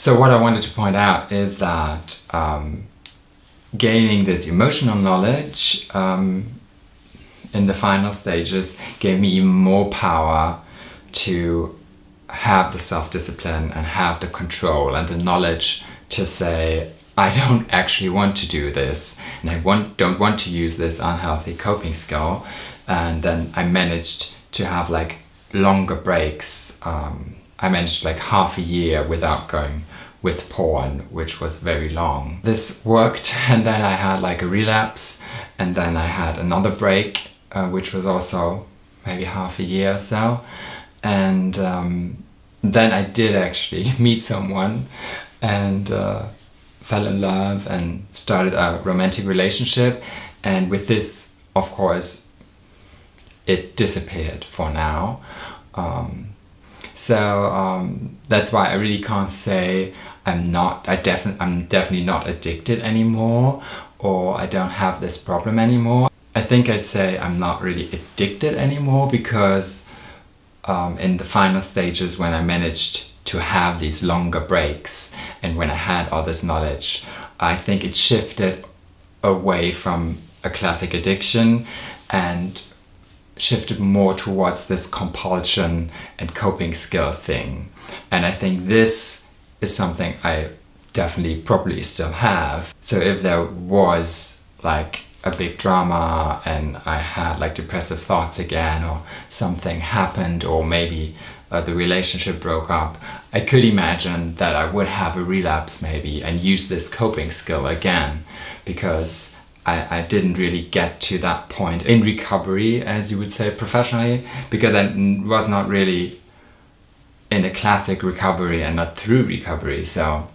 So what I wanted to point out is that um, gaining this emotional knowledge um, in the final stages gave me even more power to have the self-discipline and have the control and the knowledge to say I don't actually want to do this and I want, don't want to use this unhealthy coping skill. And then I managed to have like longer breaks um, I managed like half a year without going with porn which was very long. This worked and then I had like a relapse and then I had another break uh, which was also maybe half a year or so. And um, then I did actually meet someone and uh, fell in love and started a romantic relationship. And with this of course it disappeared for now. Um, so um, that's why I really can't say I'm not I definitely I'm definitely not addicted anymore or I don't have this problem anymore. I think I'd say I'm not really addicted anymore because um, in the final stages when I managed to have these longer breaks and when I had all this knowledge I think it shifted away from a classic addiction and shifted more towards this compulsion and coping skill thing. And I think this is something I definitely probably still have. So if there was like a big drama and I had like depressive thoughts again or something happened or maybe uh, the relationship broke up, I could imagine that I would have a relapse maybe and use this coping skill again because I, I didn't really get to that point in recovery as you would say professionally because I was not really in a classic recovery and not through recovery so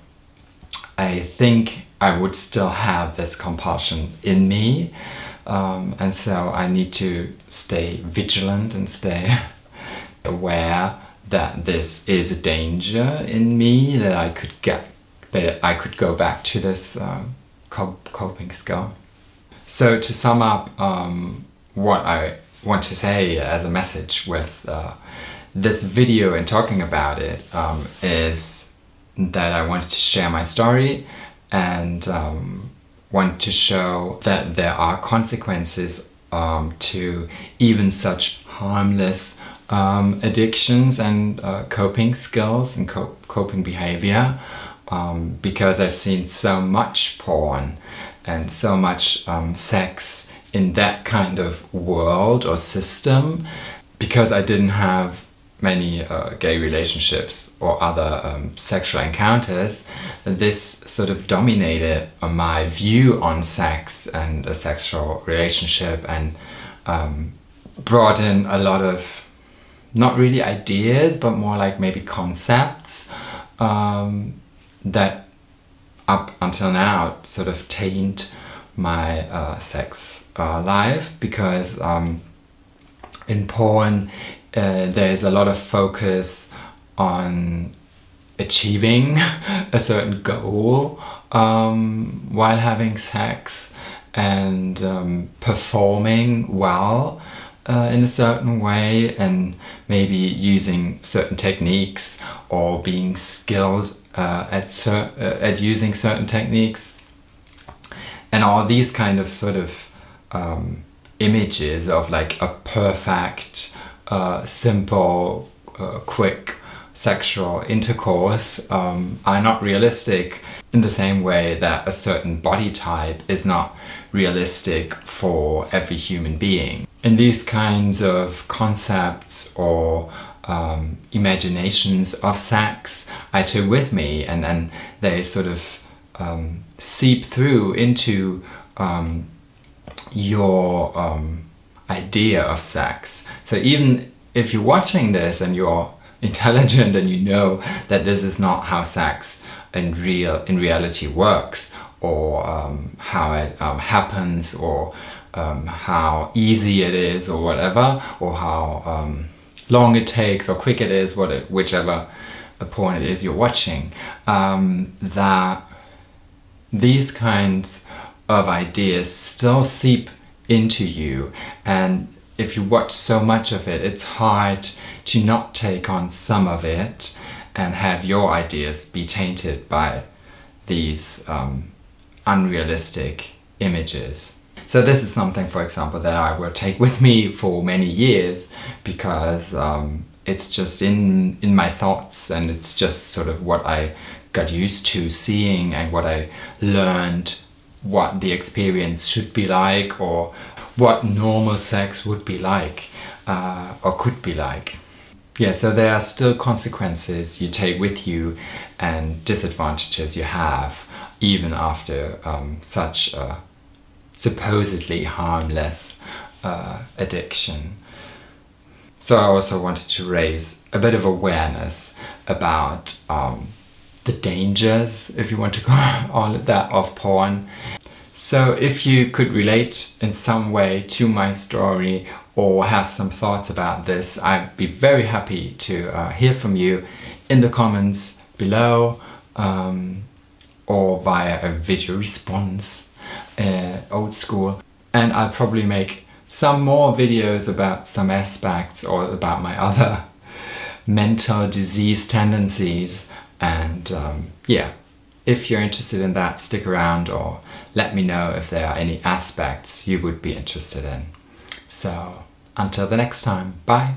I think I would still have this compulsion in me um, and so I need to stay vigilant and stay aware that this is a danger in me that I could get that I could go back to this um, coping skill. So to sum up um, what I want to say as a message with uh, this video and talking about it um, is that I wanted to share my story and um, want to show that there are consequences um, to even such harmless um, addictions and uh, coping skills and co coping behavior um, because I've seen so much porn and so much um, sex in that kind of world or system because I didn't have many uh, gay relationships or other um, sexual encounters, this sort of dominated my view on sex and a sexual relationship and um, brought in a lot of not really ideas but more like maybe concepts um, that up until now sort of taint my uh, sex uh, life because um, in porn uh, there's a lot of focus on achieving a certain goal um, while having sex and um, performing well uh, in a certain way and maybe using certain techniques or being skilled uh, at, uh, at using certain techniques and all these kind of sort of um, images of like a perfect uh, simple, uh, quick sexual intercourse um, are not realistic in the same way that a certain body type is not realistic for every human being. And these kinds of concepts or um, imaginations of sex I took with me and then they sort of um, seep through into um, your um, idea of sex. So even if you're watching this and you're intelligent and you know that this is not how sex in real in reality works or um, how it um, happens or um, how easy it is or whatever or how um, long it takes or quick it is what it, whichever point it is you're watching um, that these kinds of ideas still seep into you and if you watch so much of it it's hard to not take on some of it and have your ideas be tainted by these um, unrealistic images. So this is something, for example, that I will take with me for many years because um, it's just in in my thoughts and it's just sort of what I got used to seeing and what I learned what the experience should be like or what normal sex would be like uh, or could be like. Yeah, so there are still consequences you take with you and disadvantages you have even after um, such a supposedly harmless uh, addiction. So I also wanted to raise a bit of awareness about um, the dangers, if you want to call it that, of porn. So if you could relate in some way to my story or have some thoughts about this, I'd be very happy to uh, hear from you in the comments below um, or via a video response, uh, old school. And I'll probably make some more videos about some aspects or about my other mental disease tendencies and um, yeah if you're interested in that stick around or let me know if there are any aspects you would be interested in so until the next time bye